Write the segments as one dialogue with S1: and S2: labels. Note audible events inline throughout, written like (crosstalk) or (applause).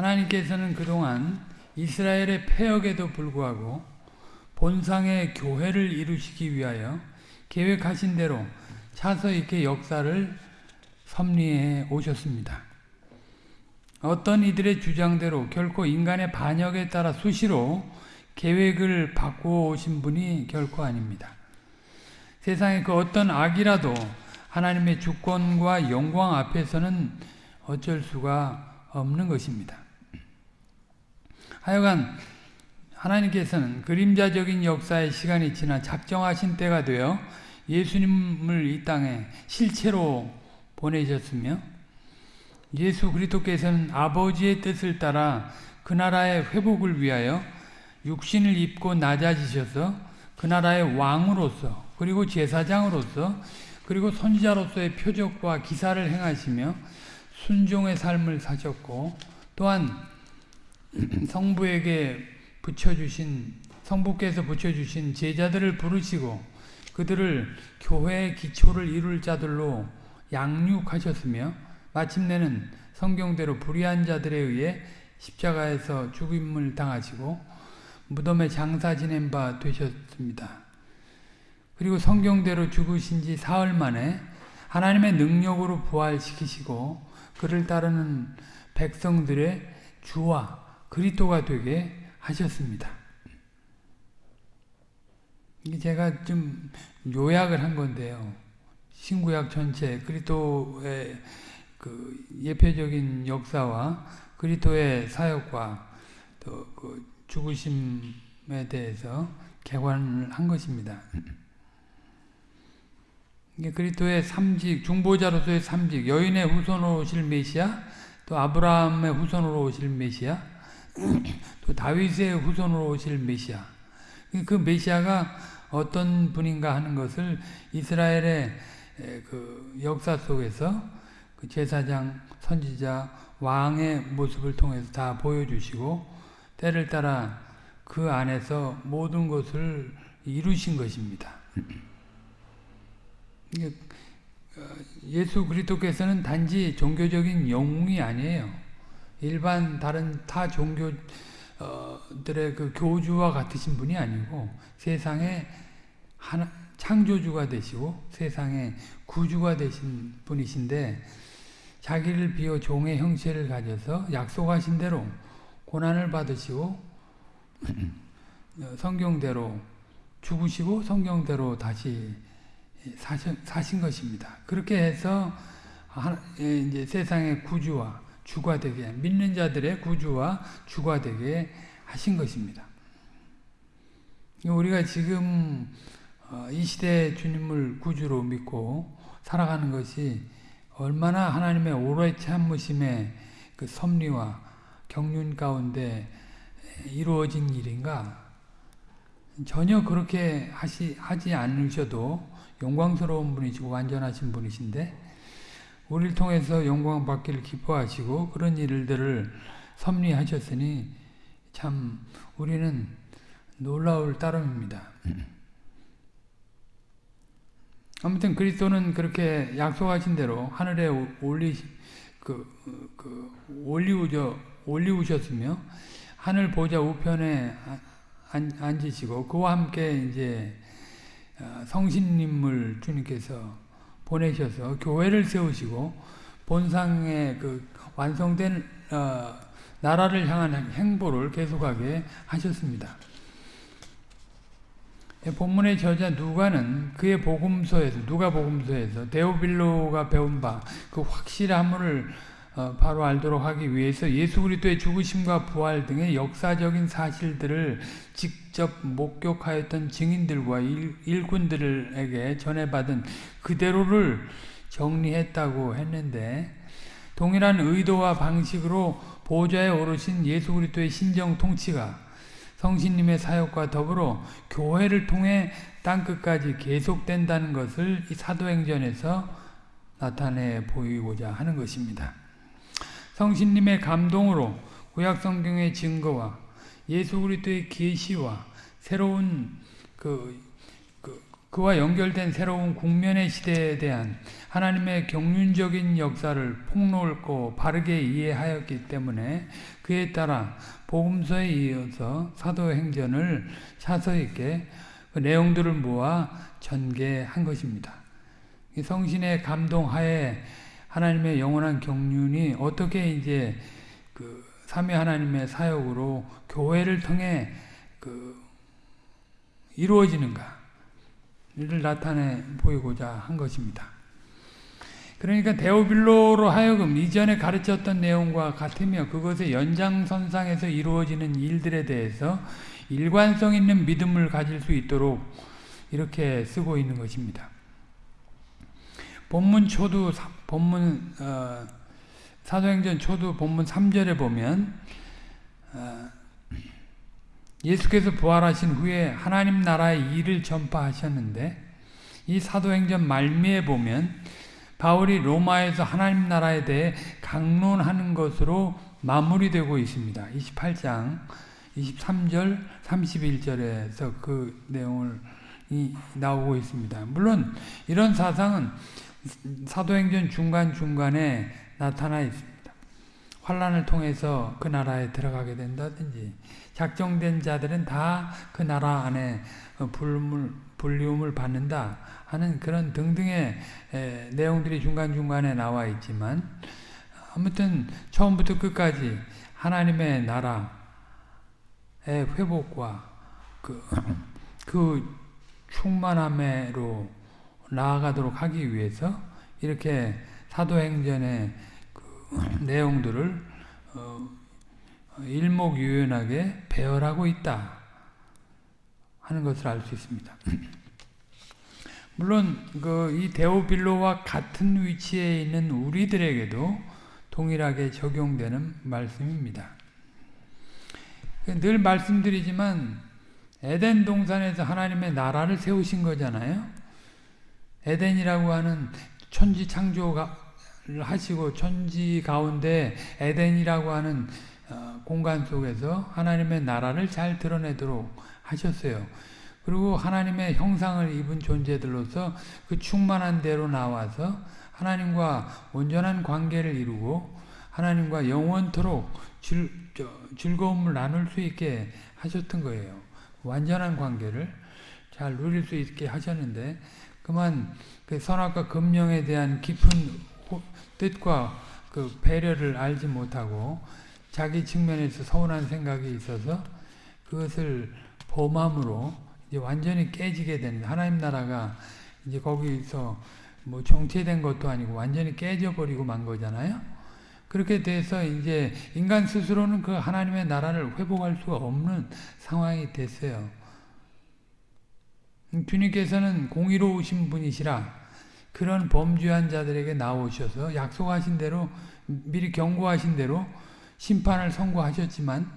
S1: 하나님께서는 그동안 이스라엘의 폐역에도 불구하고 본상의 교회를 이루시기 위하여 계획하신 대로 차서 이렇게 역사를 섭리해 오셨습니다. 어떤 이들의 주장대로 결코 인간의 반역에 따라 수시로 계획을 바꾸어 오신 분이 결코 아닙니다. 세상의 그 어떤 악이라도 하나님의 주권과 영광 앞에서는 어쩔 수가 없는 것입니다. 하여간 하나님께서는 그림자적인 역사의 시간이 지나 작정하신 때가 되어 예수님을 이 땅에 실체로 보내셨으며 예수 그리스도께서는 아버지의 뜻을 따라 그 나라의 회복을 위하여 육신을 입고 낮아지셔서 그 나라의 왕으로서 그리고 제사장으로서 그리고 선지자로서의 표적과 기사를 행하시며 순종의 삶을 사셨고 또한 (clears throat) 성부에게 붙여주신 성부께서 붙여주신 제자들을 부르시고 그들을 교회의 기초를 이룰 자들로 양육하셨으며 마침내는 성경대로 불의한 자들에 의해 십자가에서 죽임을 당하시고 무덤에 장사 지낸 바 되셨습니다. 그리고 성경대로 죽으신 지 사흘 만에 하나님의 능력으로 부활시키시고 그를 따르는 백성들의 주와 그리스도가 되게 하셨습니다. 이게 제가 좀 요약을 한 건데요. 신구약 전체 그리스도의 그 예표적인 역사와 그리스도의 사역과 또 그 죽으심에 대해서 개관을 한 것입니다. 그리스도의 삼직, 중보자로서의 삼직, 여인의 후손으로 오실 메시아, 또 아브라함의 후손으로 오실 메시아, 또 다윗의 후손으로 오실 메시아. 그 메시아가 어떤 분인가 하는 것을 이스라엘의 그 역사 속에서 그 제사장, 선지자, 왕의 모습을 통해서 다 보여주시고 때를 따라 그 안에서 모든 것을 이루신 것입니다. 어, 예수 그리스도께서는 단지 종교적인 영웅이 아니에요. 일반 다른 타 종교들의 그 교주와 같으신 분이 아니고 세상의 하나, 창조주가 되시고 세상의 구주가 되신 분이신데 자기를 비워 종의 형체를 가져서 약속하신 대로 고난을 받으시고 (clears throat) 성경대로 죽으시고 성경대로 다시 사신, 사신 것입니다. 그렇게 해서 이제 세상의 구주와 주가 되게 믿는 자들의 구주와 주가 되게 하신 것입니다. 우리가 지금 어, 이 시대 주님을 구주로 믿고 살아가는 것이 얼마나 하나님의 오래 참으심의 그 섭리와 경륜 가운데 이루어진 일인가? 전혀 그렇게 하시, 하지 않으셔도 영광스러운 분이시고 완전하신 분이신데 우리를 통해서 영광 받기를 기뻐하시고 그런 일들을 섭리하셨으니 참 우리는 놀라울 따름입니다. 아무튼 그리스도는 그렇게 약속하신 대로 하늘에 올리 그, 그 올리우저 올리우셨으며 하늘 보좌 우편에 앉 으시고 그와 함께 이제 어, 성신님을 주님께서 보내셔서 교회를 세우시고 본상의 그 완성된 어, 나라를 향한 행보를 계속하게 하셨습니다. 예, 본문의 저자 누가는 그의 복음서에서 누가 복음서에서 데오빌로가 배운 바 그 확실함을 어, 바로 알도록 하기 위해서 예수 그리스도의 죽으심과 부활 등의 역사적인 사실들을 직접 목격하였던 증인들과 일, 군들에게 전해받은 그대로를 정리했다고 했는데 동일한 의도와 방식으로 보좌에 오르신 예수 그리스도의 신정 통치가 성신님의 사역과 더불어 교회를 통해 땅끝까지 계속된다는 것을 이 사도행전에서 나타내 보이고자 하는 것입니다. 성신님의 감동으로 구약 성경의 증거와 예수 그리스도의 계시와 새로운 그, 그 그와 연결된 새로운 국면의 시대에 대한 하나님의 경륜적인 역사를 폭넓고 바르게 이해하였기 때문에 그에 따라 복음서에 이어서 사도행전을 차서 있게 그 내용들을 모아 전개한 것입니다. 성신의 감동하에 하나님의 영원한 경륜이 어떻게 이제 그 삼위 하나님의 사역으로 교회를 통해 그 이루어지는가 이를 나타내 보이고자 한 것입니다. 그러니까 데오빌로로 하여금 이전에 가르쳤던 내용과 같으며 그것의 연장선상에서 이루어지는 일들에 대해서 일관성 있는 믿음을 가질 수 있도록 이렇게 쓰고 있는 것입니다. 본문 초두 본문 어, 사도행전 초두 본문 3절에 보면 어, 예수께서 부활하신 후에 하나님 나라의 일을 전파하셨는데 이 사도행전 말미에 보면 바울이 로마에서 하나님 나라에 대해 강론하는 것으로 마무리되고 있습니다. 28장 23절 31절에서 그 내용을 나오고 있습니다. 물론 이런 사상은 사도행전 중간중간에 나타나 있습니다. 환란을 통해서 그 나라에 들어가게 된다든지 작정된 자들은 다 그 나라 안에 불물, 불리움을 받는다 하는 그런 등등의 내용들이 중간중간에 나와 있지만 아무튼 처음부터 끝까지 하나님의 나라의 회복과 그, 그 충만함으로 나아가도록 하기 위해서 이렇게 사도행전의 그 (clears throat) 내용들을 어, 일목요연하게 배열하고 있다 하는 것을 알 수 있습니다. (clears throat) 물론 그 이 데오빌로와 같은 위치에 있는 우리들에게도 동일하게 적용되는 말씀입니다. 늘 말씀드리지만 에덴 동산에서 하나님의 나라를 세우신 거잖아요. 에덴이라고 하는 천지 창조를 하시고 천지 가운데 에덴이라고 하는 어, 공간 속에서 하나님의 나라를 잘 드러내도록 하셨어요. 그리고 하나님의 형상을 입은 존재들로서 그 충만한 대로 나와서 하나님과 온전한 관계를 이루고 하나님과 영원토록 즐, 즐거움을 나눌 수 있게 하셨던 거예요. 완전한 관계를 잘 누릴 수 있게 하셨는데 그만 그 선악과 금령에 대한 깊은 뜻과 그 배려를 알지 못하고 자기 측면에서 서운한 생각이 있어서 그것을 범함으로 이제 완전히 깨지게 되는 하나님 나라가 이제 거기서 뭐 정체된 것도 아니고 완전히 깨져버리고 만 거잖아요. 그렇게 돼서 이제 인간 스스로는 그 하나님의 나라를 회복할 수가 없는 상황이 됐어요. 주님께서는 공의로우신 분이시라 그런 범죄한 자들에게 나오셔서 약속하신 대로 미리 경고하신 대로 심판을 선고하셨지만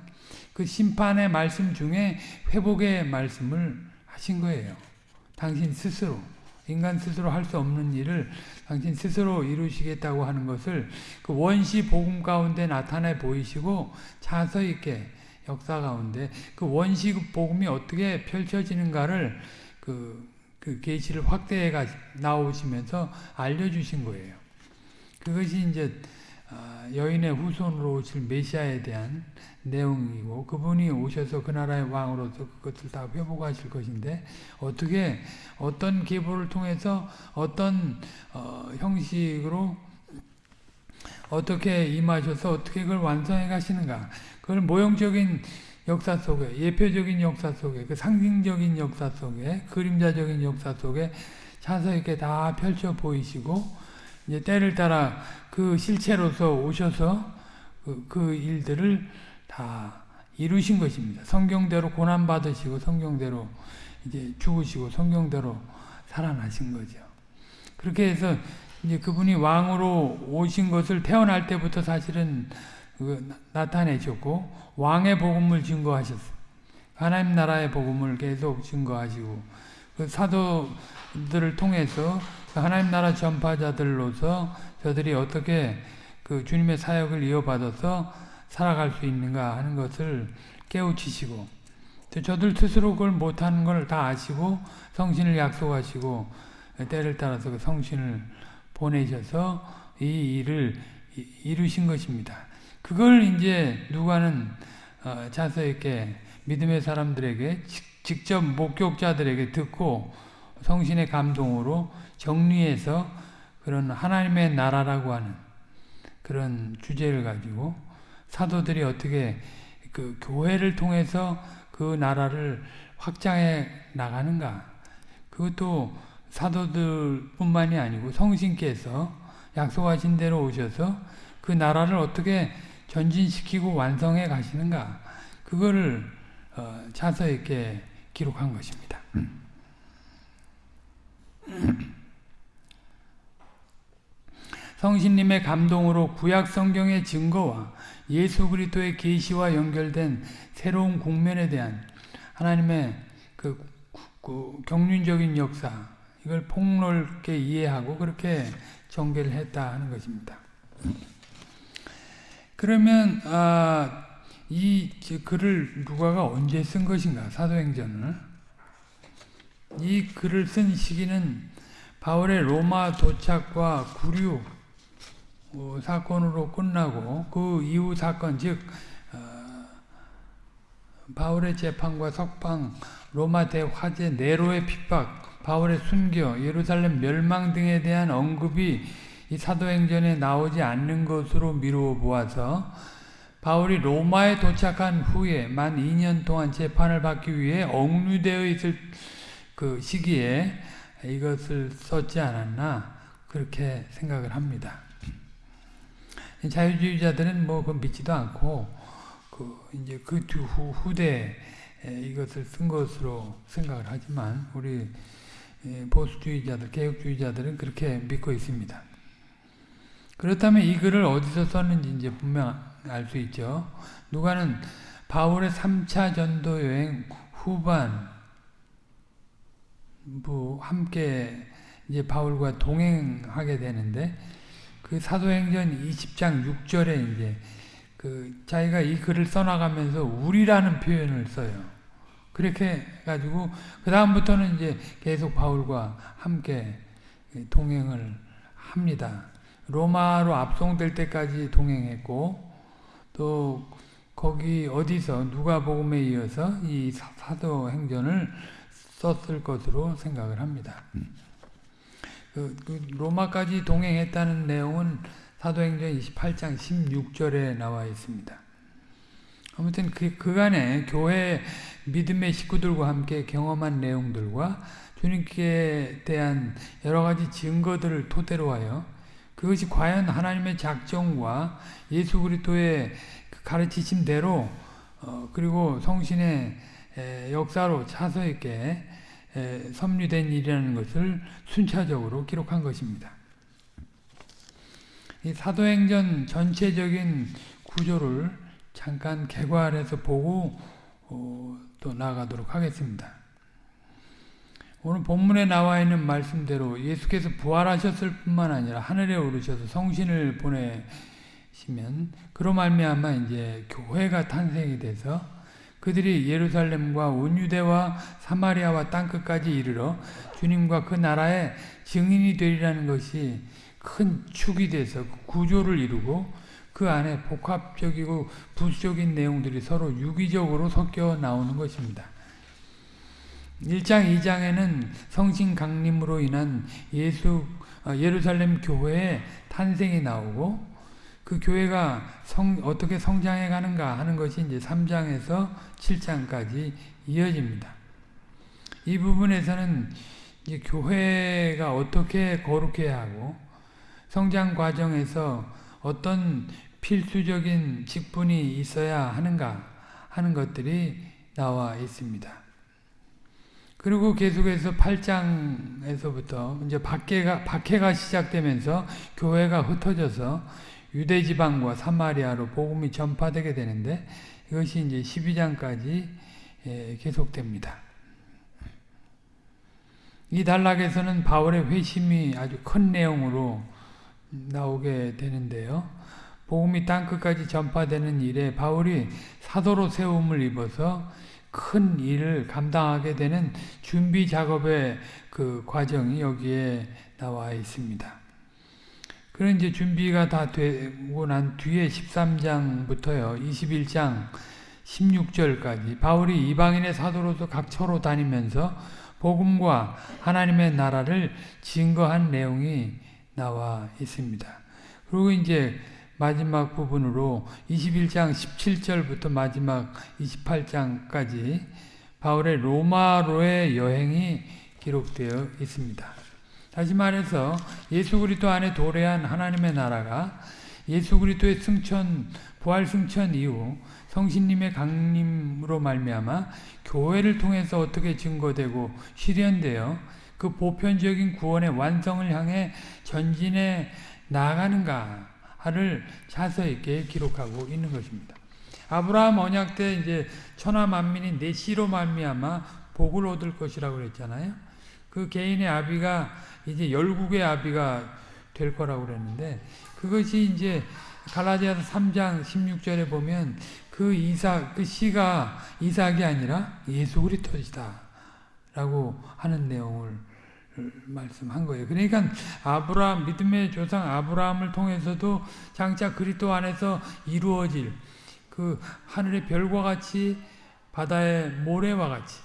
S1: 그 심판의 말씀 중에 회복의 말씀을 하신 거예요. 당신 스스로 인간 스스로 할 수 없는 일을 당신 스스로 이루시겠다고 하는 것을 그 원시 복음 가운데 나타내 보이시고 차서 있게 역사 가운데 그 원시 복음이 어떻게 펼쳐지는가를 그, 그 계시를 확대해 가 나오시면서 알려주신 거예요. 그것이 이제 아, 여인의 후손으로 오실 메시아에 대한 내용이고 그분이 오셔서 그 나라의 왕으로서 그것을 다 회복하실 것인데 어떻게 어떤 계보를 통해서 어떤 어, 형식으로 어떻게 임하셔서 어떻게 그걸 완성해 가시는가 그걸 모형적인 역사 속에 예표적인 역사 속에 그 상징적인 역사 속에 그림자적인 역사 속에 차서 이렇게 다 펼쳐 보이시고 이제 때를 따라 그 실체로서 오셔서 그, 그 일들을 다 이루신 것입니다. 성경대로 고난 받으시고 성경대로 이제 죽으시고 성경대로 살아나신 거죠. 그렇게 해서 이제 그분이 왕으로 오신 것을 태어날 때부터 사실은 그 나타내셨고 왕의 복음을 증거하셨어요. 하나님 나라의 복음을 계속 증거하시고 그 사도들을 통해서 그 하나님 나라 전파자들로서 저들이 어떻게 그 주님의 사역을 이어받아서 살아갈 수 있는가 하는 것을 깨우치시고 저들 스스로 그걸 못하는 걸 다 아시고 성신을 약속하시고 때를 따라서 그 성신을 보내셔서 이 일을 이루신 것입니다. 그걸 이제 누가는 어, 자서 있게 믿음의 사람들에게 직접 목격자들에게 듣고 성신의 감동으로 정리해서 그런 하나님의 나라라고 하는 그런 주제를 가지고 사도들이 어떻게 그 교회를 통해서 그 나라를 확장해 나가는가. 그것도 사도들뿐만이 아니고 성신께서 약속하신 대로 오셔서 그 나라를 어떻게 전진시키고 완성해 가시는가 그거를 어, 자서 있게 기록한 것입니다. (clears throat) 성신님의 감동으로 구약 성경의 증거와 예수 그리스도의 계시와 연결된 새로운 국면에 대한 하나님의 그, 그 경륜적인 역사 이걸 폭넓게 이해하고 그렇게 전개를 했다 하는 것입니다. 그러면 아, 이 글을 누가가 언제 쓴 것인가 사도행전을? 이 글을 쓴 시기는 바울의 로마 도착과 구류 어, 사건으로 끝나고 그 이후 사건 즉 어, 바울의 재판과 석방 로마 대화재 네로의 핍박 바울의 순교 예루살렘 멸망 등에 대한 언급이 이 사도행전에 나오지 않는 것으로 미루어 보아서 바울이 로마에 도착한 후에 만 2년 동안 재판을 받기 위해 억류되어 있을 그 시기에 이것을 썼지 않았나 그렇게 생각을 합니다. 자유주의자들은 뭐그 믿지도 않고 그 이제 그 후, 후대 이것을 쓴 것으로 생각을 하지만 우리 보수주의자들, 개혁주의자들은 그렇게 믿고 있습니다. 그렇다면 이 글을 어디서 썼는지 이제 분명 알 수 있죠. 누가는 바울의 3차 전도 여행 후반 부 함께 이제 바울과 동행하게 되는데 그 사도행전 20장 6절에 이제 그 자기가 이 글을 써나가면서 우리라는 표현을 써요. 그렇게 가지고 그 다음부터는 이제 계속 바울과 함께 동행을 합니다. 로마로 압송될 때까지 동행했고 또 거기 어디서 누가복음에 이어서 이 사도 행전을 썼을 것으로 생각을 합니다. 그, 그 로마까지 동행했다는 내용은 사도행전 28장 16절에 나와 있습니다. 아무튼 그, 그간에 교회 믿음의 식구들과 함께 경험한 내용들과 주님께 대한 여러 가지 증거들을 토대로 하여 그것이 과연 하나님의 작정과 예수 그리스도의 그 가르치심대로 어, 그리고 성신의 에, 역사로 차서 있게 에, 섭리된 일이라는 것을 순차적으로 기록한 것입니다. 이 사도행전 전체적인 구조를 잠깐 개괄해서 보고 어, 또 나가도록 하겠습니다. 오늘 본문에 나와 있는 말씀대로 예수께서 부활하셨을 뿐만 아니라 하늘에 오르셔서 성신을 보내시면 그로 말미암아 이제 교회가 탄생이 돼서 그들이 예루살렘과 온유대와 사마리아와 땅끝까지 이르러 주님과 그 나라의 증인이 되리라는 것이 큰 축이 돼서 구조를 이루고 그 안에 복합적이고 부수적인 내용들이 서로 유기적으로 섞여 나오는 것입니다. 1장, 2장에는 성신 강림으로 인한 예수, 어, 예루살렘 교회의 탄생이 나오고 그 교회가 성, 어떻게 성장해 가는가 하는 것이 이제 3장에서 7장까지 이어집니다. 이 부분에서는 이제 교회가 어떻게 거룩해야 하고 성장 과정에서 어떤 필수적인 직분이 있어야 하는가 하는 것들이 나와 있습니다. 그리고 계속해서 8장에서부터 이제 박해가, 박해가 시작되면서 교회가 흩어져서 유대 지방과 사마리아로 복음이 전파되게 되는데 이것이 이제 12장까지 예, 계속됩니다. 이 단락에서는 바울의 회심이 아주 큰 내용으로 나오게 되는데요. 복음이 땅끝까지 전파되는 일에 바울이 사도로 세움을 입어서 큰 일을 감당하게 되는 준비 작업의 그 과정이 여기에 나와 있습니다. 그런 이제 준비가 다 되고 난 뒤에 13장부터요, 21장 16절까지 바울이 이방인의 사도로서 각처로 다니면서 복음과 하나님의 나라를 증거한 내용이 나와 있습니다. 그리고 이제 마지막 부분으로 21장 17절부터 마지막 28장까지 바울의 로마로의 여행이 기록되어 있습니다. 다시 말해서 예수 그리스도 안에 도래한 하나님의 나라가 예수 그리스도의 승천 부활 승천 이후 성신님의 강림으로 말미암아 교회를 통해서 어떻게 증거되고 실현되어 그 보편적인 구원의 완성을 향해 전진해 나가는가 를 자서 있게 기록하고 있는 것입니다. 아브라함 언약 때 이제 천하 만민이 내 씨로 말미암아 복을 얻을 것이라고 그랬잖아요. 그 개인의 아비가 이제 열국의 아비가 될 거라고 그랬는데 그것이 이제 갈라디아서 3장 16절에 보면 그 이삭 그 씨가 이삭이 아니라 예수 그리스도이다 라고 하는 내용을 말씀한 거예요. 그러니까 아브라함 믿음의 조상 아브라함을 통해서도 장차 그리스도 안에서 이루어질 그 하늘의 별과 같이 바다의 모래와 같이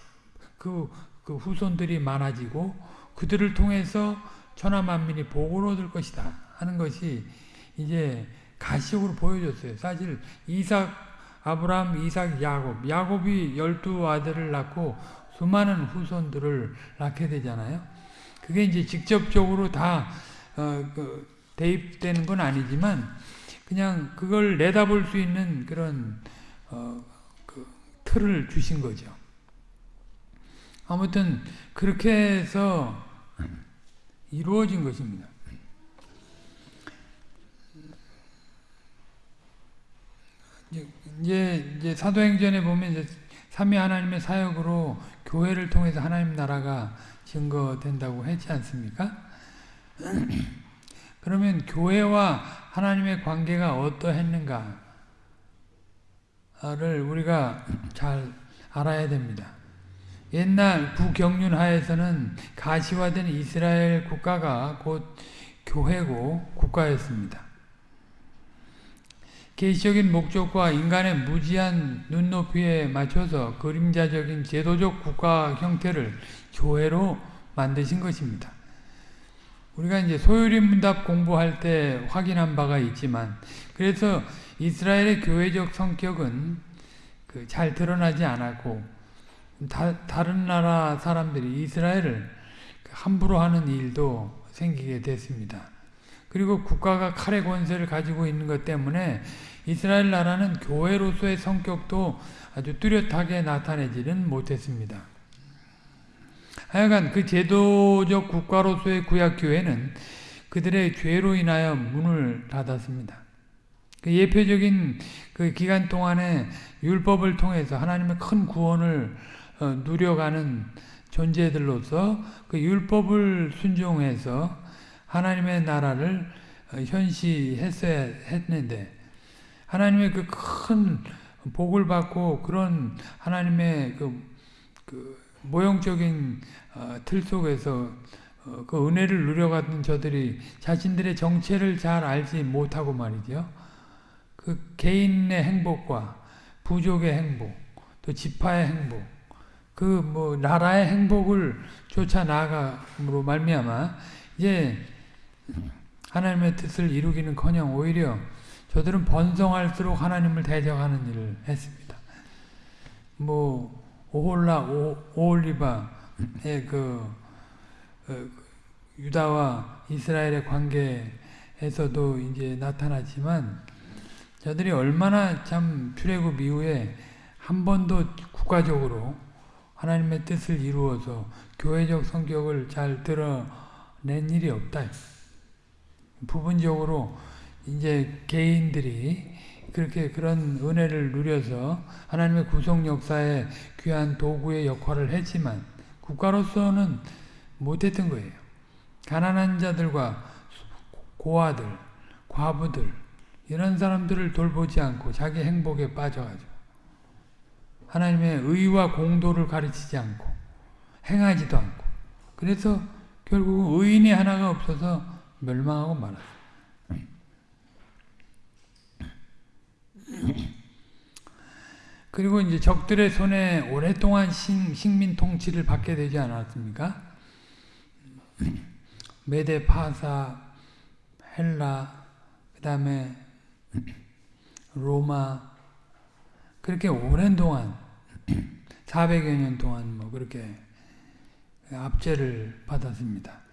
S1: 그, 그 후손들이 많아지고 그들을 통해서 천하 만민이 복을 얻을 것이다 하는 것이 이제 가시적으로 보여줬어요. 사실 이삭, 아브라함, 이삭, 야곱. 야곱이 열두 아들을 낳고 수많은 후손들을 낳게 되잖아요. 그게 이제 직접적으로 다 어, 그 대입되는 건 아니지만 그냥 그걸 내다볼 수 있는 그런 어, 그 틀을 주신 거죠. 아무튼 그렇게 해서 이루어진 것입니다. 이제, 이제 사도행전에 보면 이제 삼위 하나님의 사역으로 교회를 통해서 하나님 나라가 증거된다고 했지 않습니까? (clears throat) 그러면 교회와 하나님의 관계가 어떠했는가를 우리가 잘 알아야 됩니다. 옛날 부경륜 하에서는 가시화된 이스라엘 국가가 곧 교회고 국가였습니다. 계시적인 목적과 인간의 무지한 눈높이에 맞춰서 그림자적인 제도적 국가 형태를 교회로 만드신 것입니다. 우리가 이제 소유리 문답 공부할 때 확인한 바가 있지만 그래서 이스라엘의 교회적 성격은 그 잘 드러나지 않았고 다, 다른 나라 사람들이 이스라엘을 함부로 하는 일도 생기게 됐습니다. 그리고 국가가 칼의 권세를 가지고 있는 것 때문에 이스라엘 나라는 교회로서의 성격도 아주 뚜렷하게 나타내지는 못했습니다. 하여간 그 제도적 국가로서의 구약교회는 그들의 죄로 인하여 문을 닫았습니다. 그 예표적인 그 기간 동안에 율법을 통해서 하나님의 큰 구원을 어, 누려가는 존재들로서 그 율법을 순종해서 하나님의 나라를 어, 현시했어야 했는데 하나님의 그 큰 복을 받고 그런 하나님의 그, 그 모형적인 어, 틀 속에서 어, 그 은혜를 누려가던 저들이 자신들의 정체를 잘 알지 못하고 말이죠. 그 개인의 행복과 부족의 행복, 또 지파의 행복, 그 뭐 나라의 행복을 쫓아 나아감으로 말미암아 이제 하나님의 뜻을 이루기는커녕 오히려 저들은 번성할수록 하나님을 대적하는 일을 했습니다. 뭐 오홀라 오, 오올리바의 그 어, 유다와 이스라엘의 관계에서도 이제 나타났지만 저들이 얼마나 참 출애굽 이후에 한 번도 국가적으로 하나님의 뜻을 이루어서 교회적 성격을 잘 드러낸 일이 없다. 부분적으로 이제 개인들이 그렇게 그런 은혜를 누려서 하나님의 구속 역사에 귀한 도구의 역할을 했지만 국가로서는 못했던 거예요. 가난한 자들과 고아들, 과부들 이런 사람들을 돌보지 않고 자기 행복에 빠져가지고 하나님의 의와 공도를 가르치지 않고 행하지도 않고 그래서 결국 의인이 하나가 없어서 멸망하고 말았어요. 그리고 이제 적들의 손에 오랫동안 식, 식민 통치를 받게 되지 않았습니까? 메데 파사, 헬라, 그 다음에 로마, 그렇게 오랜 동안 400여 년 동안 뭐 그렇게 압제를 받았습니다.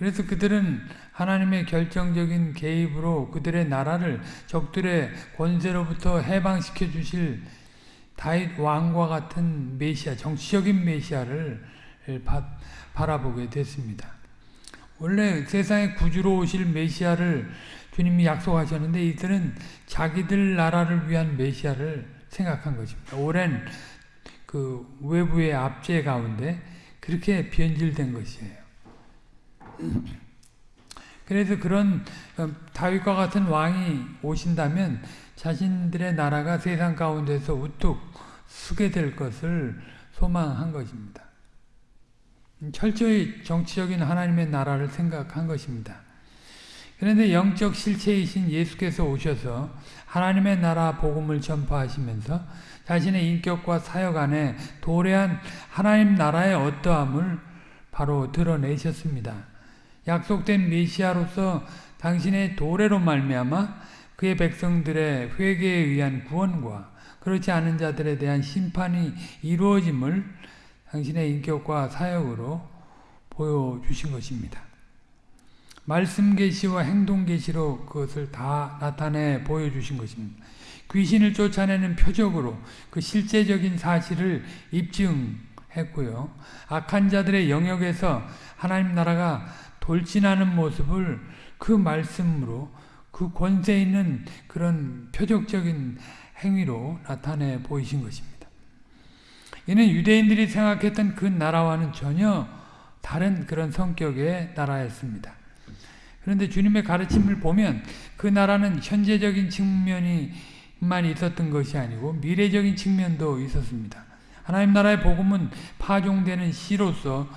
S1: 그래서 그들은 하나님의 결정적인 개입으로 그들의 나라를 적들의 권세로부터 해방시켜 주실 다윗 왕과 같은 메시아, 정치적인 메시아를 바, 바라보게 됐습니다. 원래 세상의 구주로 오실 메시아를 주님이 약속하셨는데 이들은 자기들 나라를 위한 메시아를 생각한 것입니다. 오랜 그 외부의 압제 가운데 그렇게 변질된 것이에요. 그래서 그런 어, 다윗과 같은 왕이 오신다면 자신들의 나라가 세상 가운데서 우뚝 서게 될 것을 소망한 것입니다. 철저히 정치적인 하나님의 나라를 생각한 것입니다. 그런데 영적 실체이신 예수께서 오셔서 하나님의 나라 복음을 전파하시면서 자신의 인격과 사역 안에 도래한 하나님 나라의 어떠함을 바로 드러내셨습니다. 약속된 메시아로서 당신의 도래로 말미암아 그의 백성들의 회개에 의한 구원과 그렇지 않은 자들에 대한 심판이 이루어짐을 당신의 인격과 사역으로 보여주신 것입니다. 말씀 계시와 행동 계시로 그것을 다 나타내 보여주신 것입니다. 귀신을 쫓아내는 표적으로 그 실제적인 사실을 입증했고요. 악한 자들의 영역에서 하나님 나라가 돌진하는 모습을 그 말씀으로 그 권세 있는 그런 표적적인 행위로 나타내 보이신 것입니다. 이는 유대인들이 생각했던 그 나라와는 전혀 다른 그런 성격의 나라였습니다. 그런데 주님의 가르침을 보면 그 나라는 현재적인 측면이만 있었던 것이 아니고 미래적인 측면도 있었습니다. 하나님 나라의 복음은 파종되는 시로서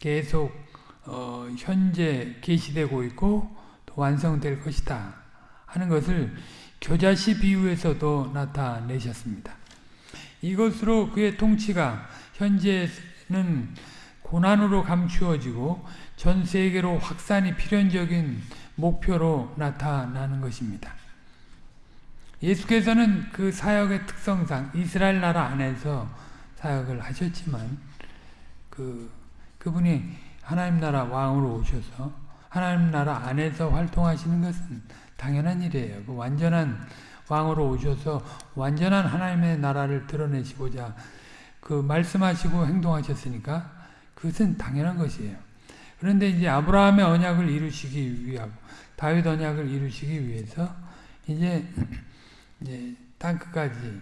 S1: 계속 어, 현재 계시되고 있고 또 완성될 것이다 하는 것을 교자시 비유에서도 나타내셨습니다. 이것으로 그의 통치가 현재는 고난으로 감추어지고 전 세계로 확산이 필연적인 목표로 나타나는 것입니다. 예수께서는 그 사역의 특성상 이스라엘 나라 안에서 사역을 하셨지만 그 그분이 하나님 나라 왕으로 오셔서 하나님 나라 안에서 활동하시는 것은 당연한 일이에요. 그 완전한 왕으로 오셔서 완전한 하나님의 나라를 드러내시고자 그 말씀하시고 행동하셨으니까 그것은 당연한 것이에요. 그런데 이제 아브라함의 언약을 이루시기 위하고 다윗 언약을 이루시기 위해서 이제 이제 땅 끝까지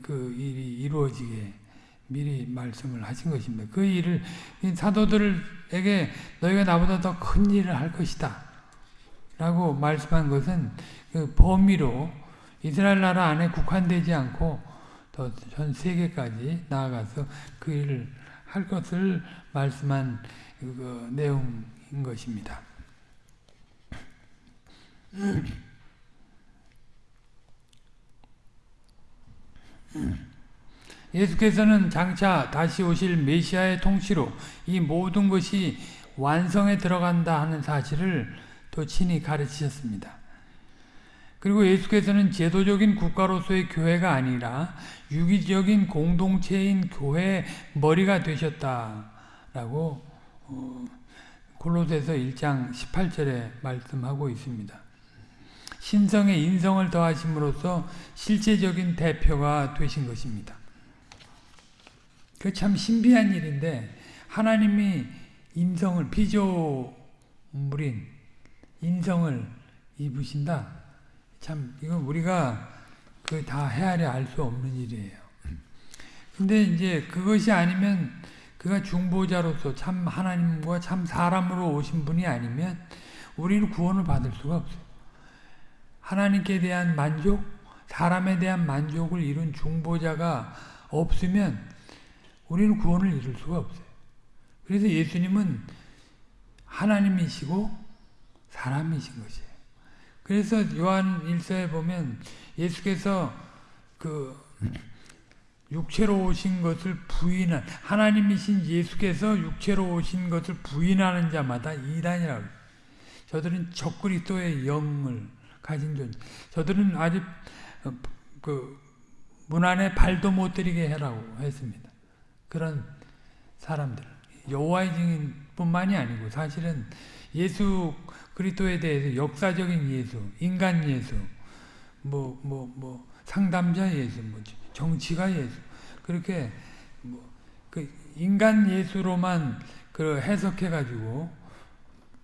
S1: 그 일이 이루어지게 미리 말씀을 하신 것입니다. 그 일을 사도들에게 너희가 나보다 더 큰 일을 할 것이다. 라고 말씀한 것은 그 범위로 이스라엘 나라 안에 국한되지 않고 더 전 세계까지 나아가서 그 일을 할 것을 말씀한 그 내용인 것입니다. (clears throat) 예수께서는 장차 다시 오실 메시아의 통치로 이 모든 것이 완성에 들어간다 하는 사실을 또 친히 가르치셨습니다. 그리고 예수께서는 제도적인 국가로서의 교회가 아니라 유기적인 공동체인 교회의 머리가 되셨다라고 어, 골로새서 1장 18절에 말씀하고 있습니다. 신성의 인성을 더하심으로써 실제적인 대표가 되신 것입니다. 그 참 신비한 일인데 하나님이 인성을 피조물인 인성을 입으신다. 참 이건 우리가 그 다 헤아려 알 수 없는 일이에요. 근데 이제 그것이 아니면 그가 중보자로서 참 하나님과 참 사람으로 오신 분이 아니면 우리는 구원을 받을 수가 없어요. 하나님께 대한 만족, 사람에 대한 만족을 이룬 중보자가 없으면 우리는 구원을 이룰 수가 없어요. 그래서 예수님은 하나님이시고 사람이신 것이에요. 그래서 요한 1서에 보면 예수께서 그 육체로 오신 것을 부인한 하나님이신 예수께서 육체로 오신 것을 부인하는 자마다 이단이라고 저들은 적그리스도의 영을 가진 존재. 저들은 아직 그 문 안에 발도 못 들이게 해라고 했습니다. 그런 사람들. 여호와의 증인뿐만이 아니고 사실은 예수 그리스도에 대해서 역사적인 예수, 인간 예수, 뭐 뭐 뭐 상담자 예수, 뭐 정치가 예수 그렇게 뭐 그 인간 예수로만 그 해석해 가지고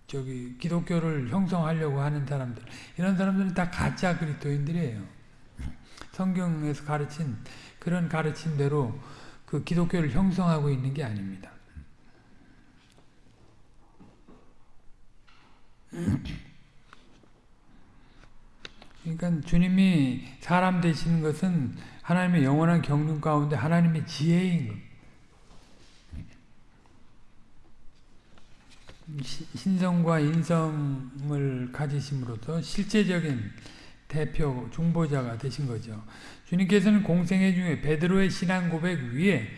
S1: 저기 기독교를 형성하려고 하는 사람들 이런 사람들은 다 가짜 그리스도인들이에요. 성경에서 가르친 그런 가르침대로 그 기독교를 형성하고 있는 게 아닙니다. 그러니까 주님이 사람 되시는 것은 하나님의 영원한 경륜 가운데 하나님의 지혜인 것. 신성과 인성을 가지심으로써 실제적인 대표 중보자가 되신 거죠. 주님께서는 공생애 중에 베드로의 신앙 고백 위에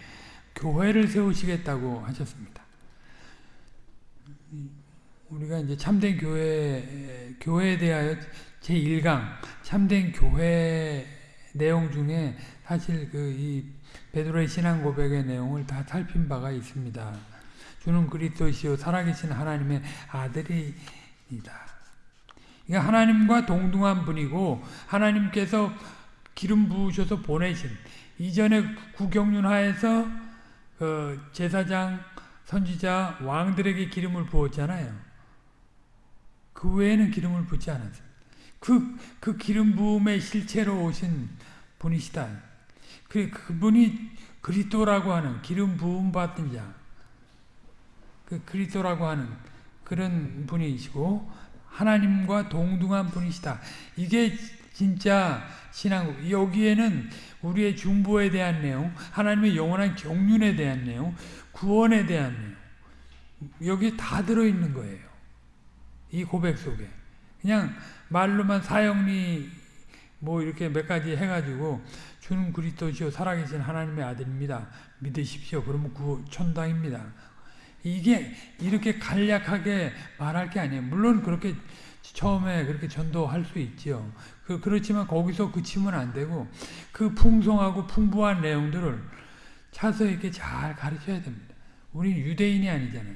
S1: 교회를 세우시겠다고 하셨습니다. 우리가 이제 참된 교회 교회에 대하여 제 1강 참된 교회 내용 중에 사실 그 이 베드로의 신앙 고백의 내용을 다 살핀 바가 있습니다. 주는 그리스도시요 살아계신 하나님의 아들이다. 그러니까 하나님과 동등한 분이고 하나님께서 기름 부으셔서 보내신 이전에 구경륜 하에서 그 제사장, 선지자, 왕들에게 기름을 부었잖아요. 그 외에는 기름을 붓지 않았어요. 그, 그 기름 부음의 실체로 오신 분이시다. 그, 그분이 그리스도라고 하는 기름 부음 받은 자. 그 그리스도라고 하는 그런 분이시고 하나님과 동등한 분이시다. 이게 진짜 신앙 여기에는 우리의 중보에 대한 내용, 하나님의 영원한 경륜에 대한 내용, 구원에 대한 내용 여기 다 들어있는 거예요. 이 고백 속에 그냥 말로만 사형리 뭐 이렇게 몇 가지 해가지고 주는 그리스도시요 살아계신 하나님의 아들입니다. 믿으십시오. 그러면 구 천당입니다. 이게 이렇게 간략하게 말할 게 아니에요. 물론 그렇게 처음에 그렇게 전도할 수 있지요. 그, 그렇지만 거기서 그치면 안 되고 그 풍성하고 풍부한 내용들을 차서 이렇게 잘 가르쳐야 됩니다. 우리 유대인이 아니잖아요.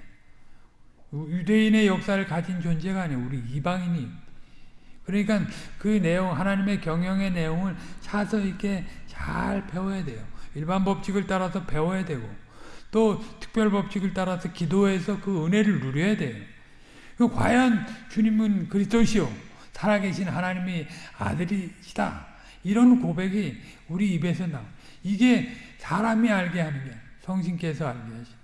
S1: 유대인의 역사를 가진 존재가 아니에요. 우리 이방인이. 그러니까 그 내용, 하나님의 경영의 내용을 차서 이렇게 잘 배워야 돼요. 일반 법칙을 따라서 배워야 되고 또 특별 법칙을 따라서 기도해서 그 은혜를 누려야 돼요. 그 과연 주님은 그리스도시요 살아계신 하나님의 아들이시다. 이런 고백이 우리 입에서 나. 이게 사람이 알게 하는 게 성신께서 알게 하시는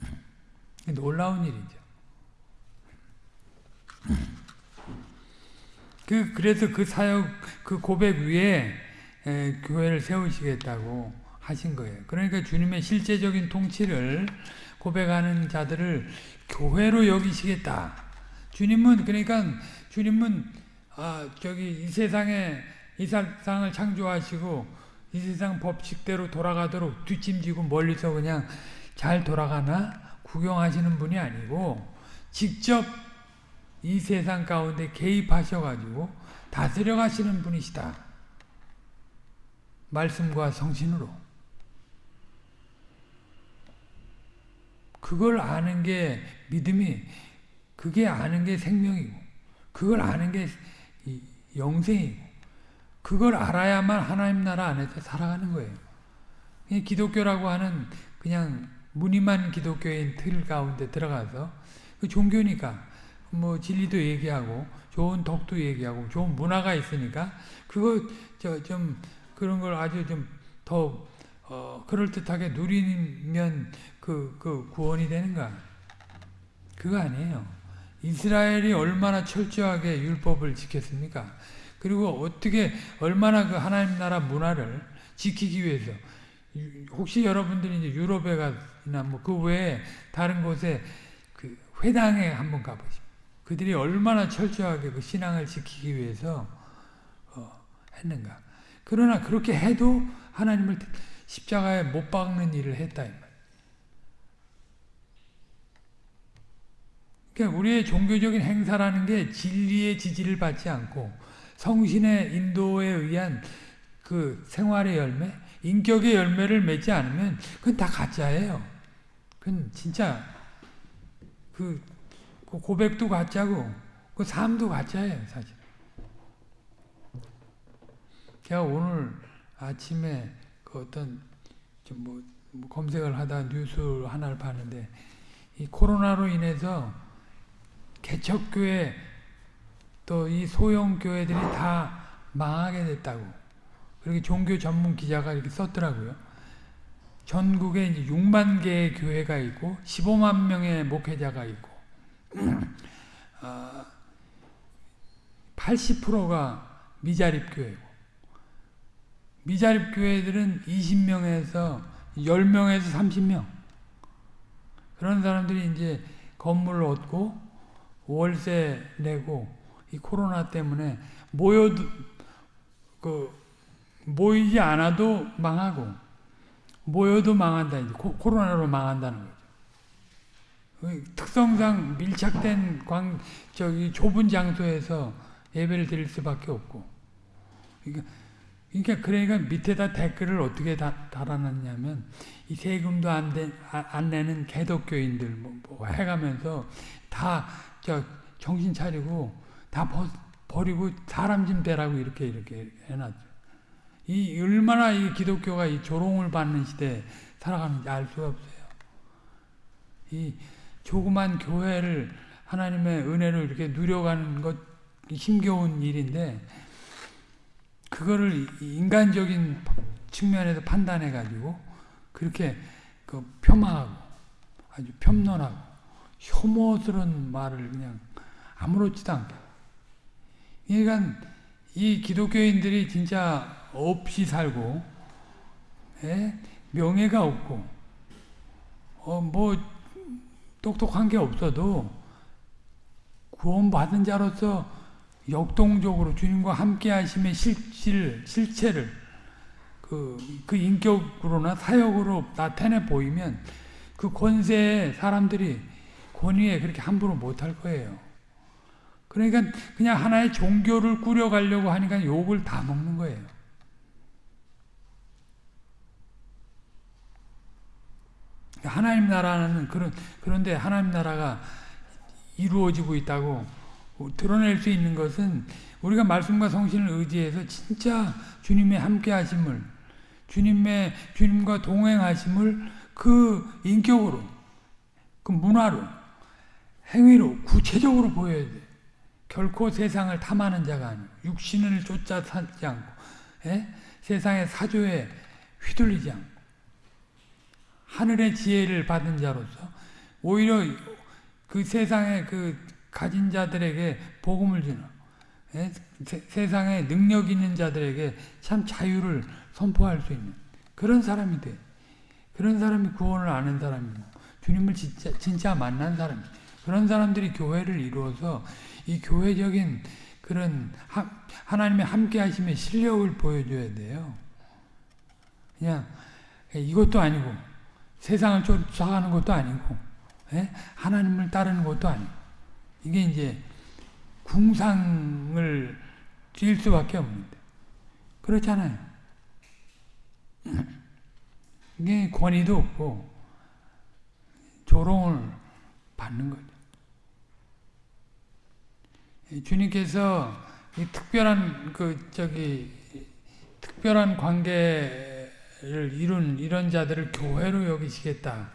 S1: 거예요. 놀라운 일이죠. 그 그래서 그 사역 그 고백 위에 에, 교회를 세우시겠다고 하신 거예요. 그러니까 주님의 실제적인 통치를 고백하는 자들을 교회로 여기시겠다. 주님은 그러니까 주님은 아 저기 이 세상에 이 세상을 창조하시고 이 세상 법칙대로 돌아가도록 뒷짐지고 멀리서 그냥 잘 돌아가나 구경하시는 분이 아니고 직접 이 세상 가운데 개입하셔가지고 다스려 가시는 분이시다. 말씀과 성신으로. 그걸 아는 게 믿음이 그게 아는 게 생명이고 그걸 아는 게 영생이고 그걸 알아야만 하나님 나라 안에서 살아가는 거예요. 기독교라고 하는 그냥 무늬만 기독교인 틀 가운데 들어가서 그 종교니까 뭐 진리도 얘기하고 좋은 덕도 얘기하고 좋은 문화가 있으니까 그거 저 좀 그런 걸 아주 좀더 어, 그럴듯하게 누리면 그, 그 구원이 되는가? 그거 아니에요. 이스라엘이 얼마나 철저하게 율법을 지켰습니까? 그리고 어떻게 얼마나 그 하나님 나라 문화를 지키기 위해서 혹시 여러분들이 이제 유럽에 가나 뭐 그 외에 다른 곳에 그 회당에 한번 가보십시오. 그들이 얼마나 철저하게 그 신앙을 지키기 위해서 어, 했는가. 그러나 그렇게 해도 하나님을 십자가에 못 박는 일을 했다. 그러니까 우리의 종교적인 행사라는 게 진리의 지지를 받지 않고 성신의 인도에 의한 그 생활의 열매, 인격의 열매를 맺지 않으면 그건 다 가짜예요. 그건 진짜 그, 그 고백도 가짜고 그 삶도 가짜예요, 사실. 제가 오늘 아침에 그 어떤 좀뭐 뭐 검색을 하다 뉴스 하나를 봤는데 이 코로나로 인해서 개척교회 또 이 소형교회들이 다 망하게 됐다고 그렇게 종교 전문 기자가 이렇게 썼더라고요. 전국에 이제 6만 개의 교회가 있고 15만 명의 목회자가 있고 (clears throat) 어, 80%가 미자립 교회고 미자립 교회들은 20명에서 10명에서 30명 그런 사람들이 이제 건물을 얻고 월세 내고 이 코로나 때문에 모여도 그 모이지 않아도 망하고 모여도 망한다 이제 코, 로나로 망한다는 거죠. 그 특성상 밀착된 광 저기 좁은 장소에서 예배를 드릴 수밖에 없고 그러니까 그러니까 그러니까 밑에다 댓글을 어떻게 다, 달아놨냐면 이 세금도 안, 된, 아, 안 내는 개독교인들 뭐, 뭐 해가면서 다 저 정신 차리고 다 버, 버리고 사람 좀 되라고 이렇게 이렇게 해놨죠. 이 얼마나 이 기독교가 이 조롱을 받는 시대에 살아가는지 알수 없어요. 이 조그만 교회를 하나님의 은혜를 이렇게 누려가는 것 힘겨운 일인데 그거를 인간적인 측면에서 판단해 가지고 그렇게 그 폄하하고 아주 폄론하고 혐오스러운 말을 그냥 아무렇지도 않게 그러니까 이 기독교인들이 진짜 없이 살고 예? 명예가 없고 어, 뭐 똑똑한 게 없어도 구원받은 자로서 역동적으로 주님과 함께 하심의 실질, 실체를 그, 그 인격으로나 사역으로 나타내 보이면 그 권세에 사람들이 권위에 그렇게 함부로 못할 거예요. 그러니까 그냥 하나의 종교를 꾸려가려고 하니까 욕을 다 먹는 거예요. 하나님 나라는 그런, 그런데 하나님 나라가 이루어지고 있다고 드러낼 수 있는 것은 우리가 말씀과 성신을 의지해서 진짜 주님의 함께 하심을 주님의 주님과 동행하심을 그 인격으로 그 문화로 행위로 구체적으로 보여야 돼. 결코 세상을 탐하는 자가 아니고 육신을 쫓아 살지 않고 에? 예? 세상의 사조에 휘둘리지 않고 하늘의 지혜를 받은 자로서 오히려 그 세상의 그 가진 자들에게 복음을 주는 예? 세상에 능력 있는 자들에게 참 자유를 선포할 수 있는 그런 사람이 돼. 그런 사람이 구원을 아는 사람이고 주님을 진짜, 진짜 만난 사람이 그런 사람들이 교회를 이루어서 이 교회적인 그런 하, 하나님의 함께 하심의 실력을 보여줘야 돼요. 그냥 이것도 아니고 세상을 쫓아가는 것도 아니고 예? 하나님을 따르는 것도 아니고 이게 이제 궁상을 질 수밖에 없는데 그렇잖아요. 이게 권위도 없고 조롱을 받는 거죠. 주님께서 이 특별한 그 저기 특별한 관계를 이룬 이런 자들을 교회로 여기시겠다.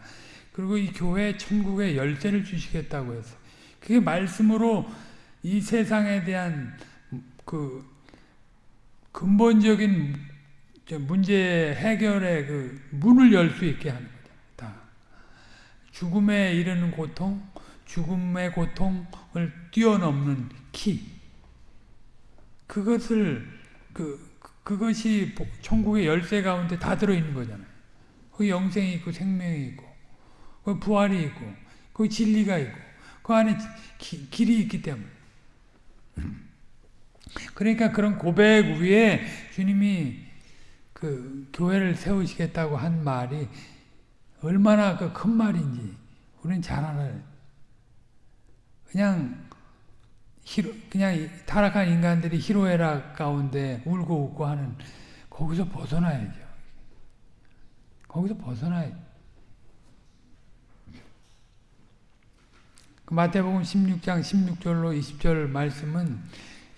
S1: 그리고 이 교회 천국의 열쇠를 주시겠다고 해서 그게 말씀으로 이 세상에 대한 그 근본적인 문제 해결의 그 문을 열 수 있게 하는 거죠. 다. 죽음에 이르는 고통, 죽음의 고통을 뛰어넘는 키. 그것을 그 그것이 천국의 열쇠 가운데 다 들어 있는 거잖아요. 그 영생이 있고 생명이 있고 그 부활이 있고 그 진리가 있고 그 안에 기, 길이 있기 때문에 그러니까 그런 고백 위에 주님이 그 교회를 세우시겠다고 한 말이 얼마나 그 큰 말인지 우리는 잘 알아요. 그냥 그냥 타락한 인간들이 희로애락 가운데 울고 웃고 하는 거기서 벗어나야죠. 거기서 벗어나야죠. 그 마태복음 16장 16절로 20절 말씀은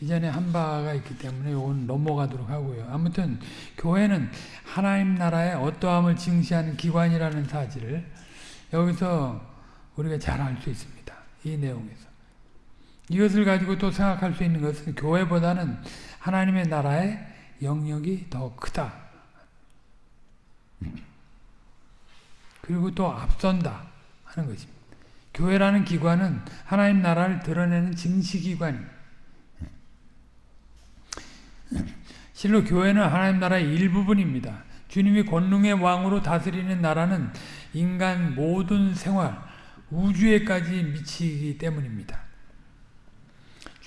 S1: 이전에 한 바가 있기 때문에 이건 넘어가도록 하고요. 아무튼 교회는 하나님 나라의 어떠함을 증시하는 기관이라는 사실을 여기서 우리가 잘 알 수 있습니다. 이 내용에서. 이것을 가지고 또 생각할 수 있는 것은 교회보다는 하나님의 나라의 영역이 더 크다. 그리고 또 앞선다 하는 것입니다. 교회라는 기관은 하나님 나라를 드러내는 증시기관입니다. 실로 교회는 하나님 나라의 일부분입니다. 주님이 권능의 왕으로 다스리는 나라는 인간 모든 생활, 우주에까지 미치기 때문입니다.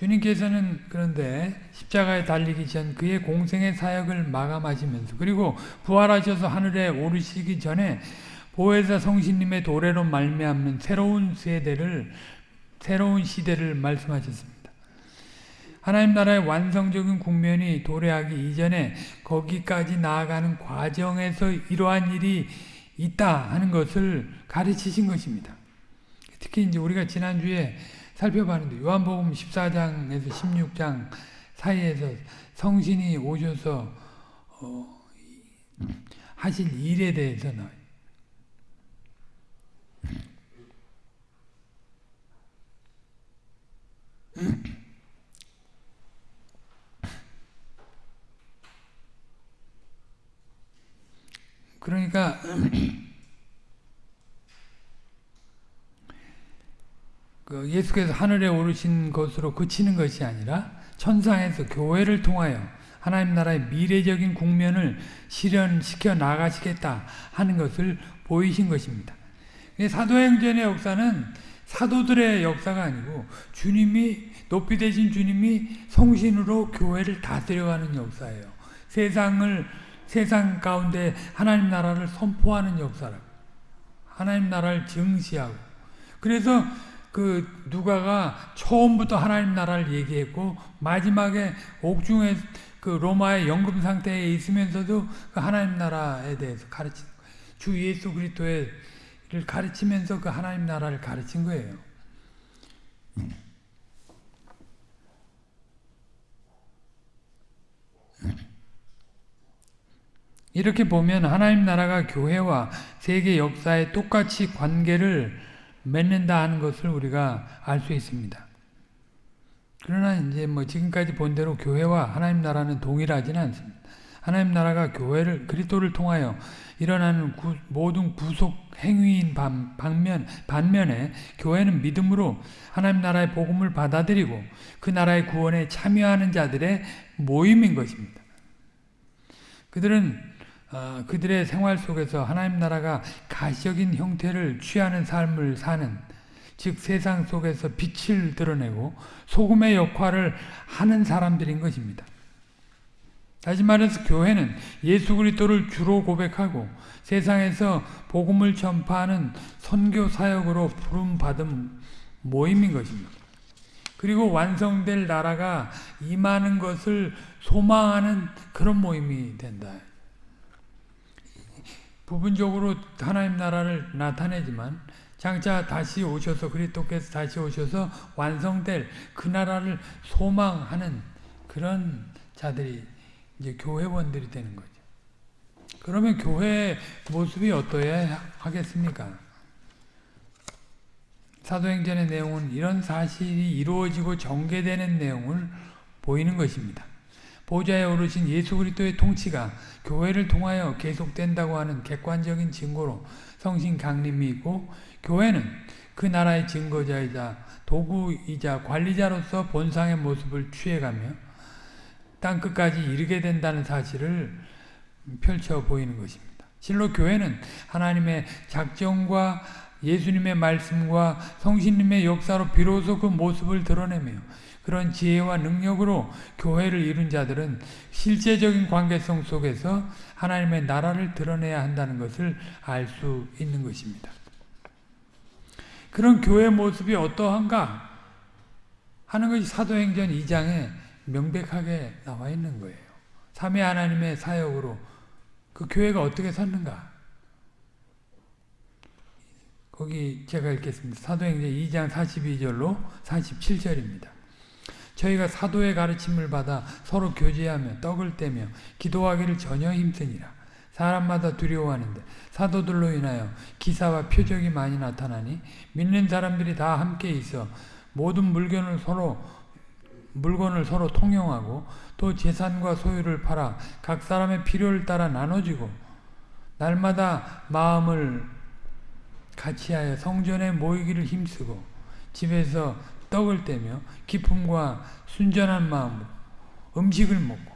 S1: 주님께서는 그런데 십자가에 달리기 전 그의 공생의 사역을 마감하시면서 그리고 부활하셔서 하늘에 오르시기 전에 보혜사 성신님의 도래로 말미암는 새로운 세대를 새로운 시대를 말씀하셨습니다. 하나님 나라의 완성적인 국면이 도래하기 이전에 거기까지 나아가는 과정에서 이러한 일이 있다 하는 것을 가르치신 것입니다. 특히 이제 우리가 지난주에 살펴봤는데 요한복음 14장에서 16장 사이에서 성신이 오셔서 어, 하실 일에 대해서 나와요. 그러니까 예수께서 하늘에 오르신 것으로 그치는 것이 아니라 천상에서 교회를 통하여 하나님 나라의 미래적인 국면을 실현시켜 나가시겠다 하는 것을 보이신 것입니다. 사도행전의 역사는 사도들의 역사가 아니고 주님이 높이 되신 주님이 성신으로 교회를 다스려가는 역사예요. 세상을 세상 가운데 하나님 나라를 선포하는 역사라고. 하나님 나라를 증시하고. 그래서 그 누가가 처음부터 하나님 나라를 얘기했고 마지막에 옥중에 그 로마의 연금 상태에 있으면서도 그 하나님 나라에 대해서 가르친 주 예수 그리스도를 가르치면서 그 하나님 나라를 가르친 거예요. 이렇게 보면 하나님 나라가 교회와 세계 역사에 똑같이 관계를 맺는다 하는 것을 우리가 알 수 있습니다. 그러나 이제 뭐 지금까지 본 대로 교회와 하나님 나라는 동일하지는 않습니다. 하나님 나라가 교회를 그리스도를 통하여 일어나는 구, 모든 구속 행위인 반, 반면 반면에 교회는 믿음으로 하나님 나라의 복음을 받아들이고 그 나라의 구원에 참여하는 자들의 모임인 것입니다. 그들은 어, 그들의 생활 속에서 하나님 나라가 가시적인 형태를 취하는 삶을 사는 즉 세상 속에서 빛을 드러내고 소금의 역할을 하는 사람들인 것입니다. 다시 말해서 교회는 예수 그리스도를 주로 고백하고 세상에서 복음을 전파하는 선교 사역으로 부름 받은 모임인 것입니다. 그리고 완성될 나라가 임하는 것을 소망하는 그런 모임이 된다. 부분적으로 하나님 나라를 나타내지만 장차 다시 오셔서 그리스도께서 다시 오셔서 완성될 그 나라를 소망하는 그런 자들이 이제 교회원들이 되는 거죠. 그러면 교회 모습이 어떠해야 하겠습니까? 사도행전의 내용은 이런 사실이 이루어지고 전개되는 내용을 보이는 것입니다. 보좌에 오르신 예수 그리스도의 통치가 교회를 통하여 계속된다고 하는 객관적인 증거로 성신 강림이 있고 교회는 그 나라의 증거자이자 도구이자 관리자로서 본상의 모습을 취해가며 땅끝까지 이르게 된다는 사실을 펼쳐 보이는 것입니다. 실로 교회는 하나님의 작정과 예수님의 말씀과 성신님의 역사로 비로소 그 모습을 드러내며 그런 지혜와 능력으로 교회를 이룬 자들은 실제적인 관계성 속에서 하나님의 나라를 드러내야 한다는 것을 알 수 있는 것입니다. 그런 교회 모습이 어떠한가 하는 것이 사도행전 2장에 명백하게 나와 있는 거예요. 삼위 하나님의 사역으로 그 교회가 어떻게 섰는가 거기 제가 읽겠습니다. 사도행전 2장 42절로 47절입니다. 저희가 사도의 가르침을 받아 서로 교제하며 떡을 떼며 기도하기를 전혀 힘쓰니라. 사람마다 두려워하는데 사도들로 인하여 기사와 표적이 많이 나타나니 믿는 사람들이 다 함께 있어 모든 물건을 서로 물건을 서로 통용하고 또 재산과 소유를 팔아 각 사람의 필요를 따라 나눠지고 날마다 마음을 같이하여 성전에 모이기를 힘쓰고 집에서 떡을 떼며 기쁨과 순전한 마음으로 음식을 먹고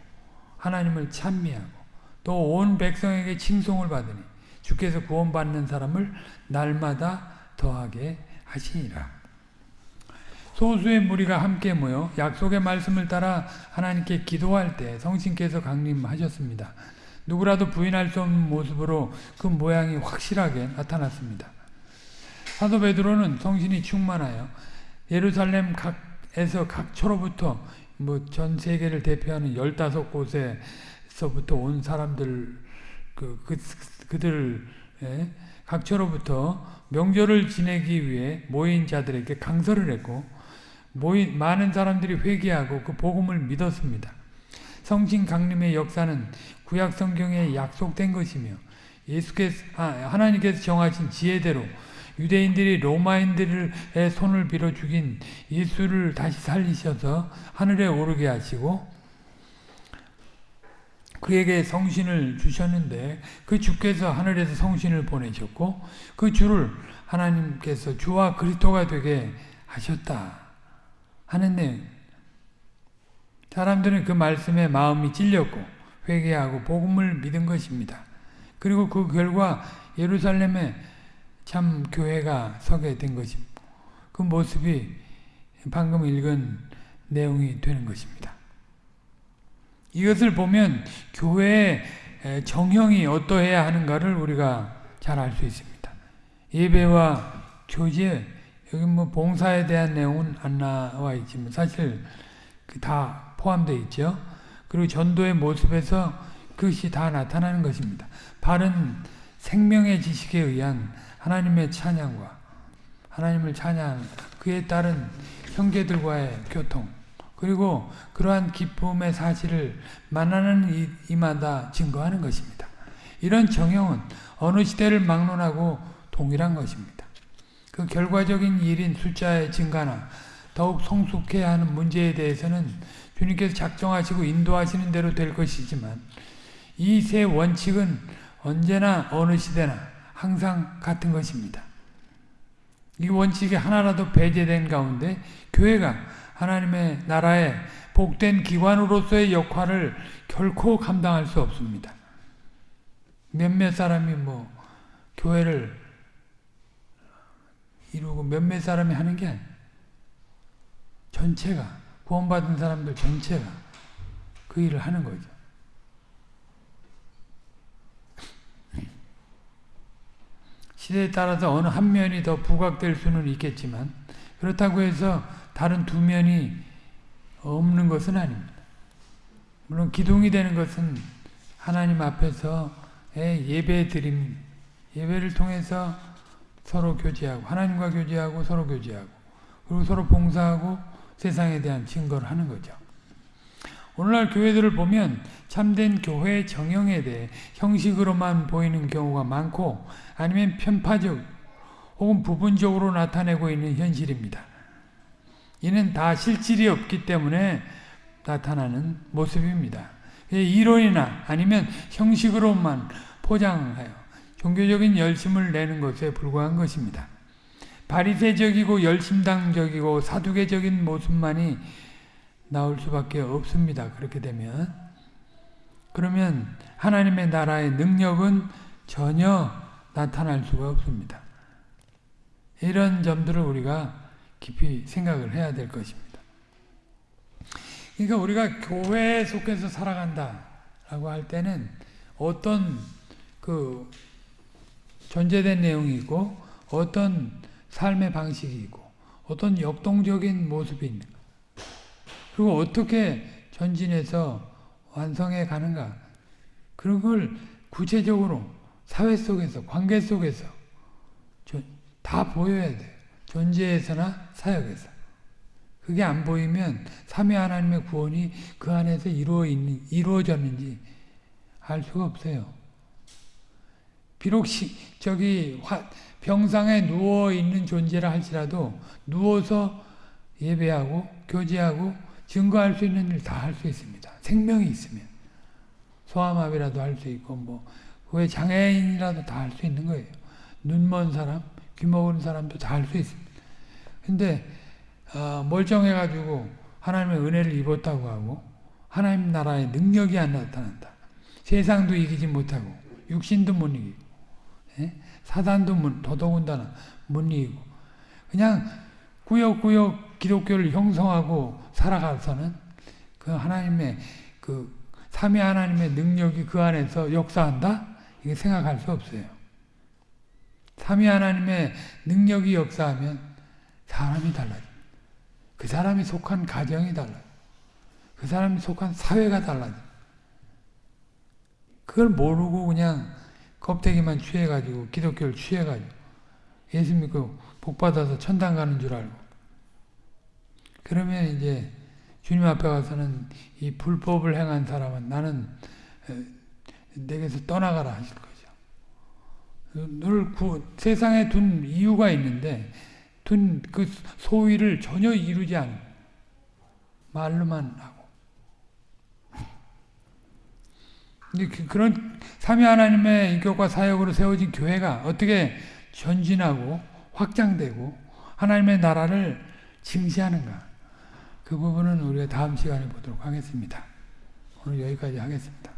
S1: 하나님을 찬미하고 또 온 백성에게 칭송을 받으니 주께서 구원받는 사람을 날마다 더하게 하시니라. 소수의 무리가 함께 모여 약속의 말씀을 따라 하나님께 기도할 때 성신께서 강림하셨습니다. 누구라도 부인할 수 없는 모습으로 그 모양이 확실하게 나타났습니다. 사도 베드로는 성신이 충만하여 예루살렘 각에서 각처로부터 뭐 전 세계를 대표하는 15곳에서부터 온 사람들 그, 그 그들 예, 각처로부터 명절을 지내기 위해 모인 자들에게 강설을 했고 모인 많은 사람들이 회개하고 그 복음을 믿었습니다. 성신 강림의 역사는 구약 성경에 약속된 것이며 예수께서 아, 하나님께서 정하신 지혜대로 유대인들이 로마인들의 손을 빌어 죽인 예수를 다시 살리셔서 하늘에 오르게 하시고 그에게 성신을 주셨는데 그 주께서 하늘에서 성신을 보내셨고 그 주를 하나님께서 주와 그리스도가 되게 하셨다 하는 내용 사람들은 그 말씀에 마음이 찔렸고 회개하고 복음을 믿은 것입니다. 그리고 그 결과 예루살렘에 참 교회가 서게 된 것입니다. 그 모습이 방금 읽은 내용이 되는 것입니다. 이것을 보면 교회의 정형이 어떠해야 하는가를 우리가 잘 알 수 있습니다. 예배와 교제, 여기 뭐 봉사에 대한 내용은 안 나와 있지만 사실 그다 포함되어 있죠. 그리고 전도의 모습에서 그것이 다 나타나는 것입니다. 바른 생명의 지식에 의한 하나님의 찬양과 하나님을 찬양 그에 따른 형제들과의 교통 그리고 그러한 기쁨의 사실을 만나는 이마다 증거하는 것입니다. 이런 정형은 어느 시대를 막론하고 동일한 것입니다. 그 결과적인 일인 숫자의 증가나 더욱 성숙해야 하는 문제에 대해서는 주님께서 작정하시고 인도하시는 대로 될 것이지만 이 세 원칙은 언제나 어느 시대나 항상 같은 것입니다. 이 원칙이 하나라도 배제된 가운데 교회가 하나님의 나라의 복된 기관으로서의 역할을 결코 감당할 수 없습니다. 몇몇 사람이 뭐 교회를 이루고 몇몇 사람이 하는 게 아니에요. 전체가 구원받은 사람들 전체가 그 일을 하는 거죠. 시대에 따라서 어느 한 면이 더 부각될 수는 있겠지만 그렇다고 해서 다른 두 면이 없는 것은 아닙니다. 물론 기둥이 되는 것은 하나님 앞에서 예배 드림, 예배를 통해서 서로 교제하고 하나님과 교제하고 서로 교제하고 그리고 서로 봉사하고 세상에 대한 증거를 하는 거죠. 오늘날 교회들을 보면 참된 교회 정형에 대해 형식으로만 보이는 경우가 많고 아니면 편파적 혹은 부분적으로 나타내고 있는 현실입니다. 이는 다 실질이 없기 때문에 나타나는 모습입니다. 이론이나 아니면 형식으로만 포장하여 종교적인 열심을 내는 것에 불과한 것입니다. 바리새적이고 열심당적이고 사두개적인 모습만이 나올 수밖에 없습니다. 그렇게 되면 그러면 하나님의 나라의 능력은 전혀 나타날 수가 없습니다. 이런 점들을 우리가 깊이 생각을 해야 될 것입니다. 그러니까 우리가 교회에 속해서 살아간다라고 할 때는 어떤 그 전제된 내용이 있고 어떤 삶의 방식이 있고 어떤 역동적인 모습이 있는 그리고 어떻게 전진해서 완성해 가는가 그런 걸 구체적으로 사회 속에서 관계 속에서 다 보여야 돼요. 존재에서나 사역에서. 그게 안 보이면 삼위 하나님의 구원이 그 안에서 이루어 있는, 이루어졌는지 알 수가 없어요. 비록 시, 저기 화, 병상에 누워 있는 존재라 할지라도 누워서 예배하고 교제하고 증거할 수 있는 일 다 할 수 있습니다. 생명이 있으면 소아마비라도 할 수 있고 뭐 그외 장애인이라도 다 할 수 있는 거예요. 눈먼 사람, 귀 먹은 사람도 다 할 수 있습니다. 근데 어, 멀쩡해가지고 하나님의 은혜를 입었다고 하고 하나님 나라의 능력이 안 나타난다. 세상도 이기지 못하고 육신도 못 이기고 예? 사단도 못, 더더군다나 못 이기고 그냥 구역구역 기독교를 형성하고 살아가서는 그 하나님의 그 삼위 하나님의 능력이 그 안에서 역사한다? 이게 생각할 수 없어요. 삼위 하나님의 능력이 역사하면 사람이 달라져. 그 사람이 속한 가정이 달라요. 그 사람이 속한 사회가 달라져. 그걸 모르고 그냥 껍데기만 취해가지고 기독교를 취해가지고 예수 믿고 복 받아서 천당 가는 줄 알고 그러면 이제 주님 앞에 가서는 이 불법을 행한 사람은 나는 내게서 떠나가라 하실 거죠. 늘 구, 세상에 둔 이유가 있는데 둔 그 소위를 전혀 이루지 않은 말로만 하고 그, 그런 삼위 하나님의 인격과 사역으로 세워진 교회가 어떻게 전진하고 확장되고 하나님의 나라를 증시하는가 그 부분은 우리가 다음 시간에 보도록 하겠습니다. 오늘 여기까지 하겠습니다.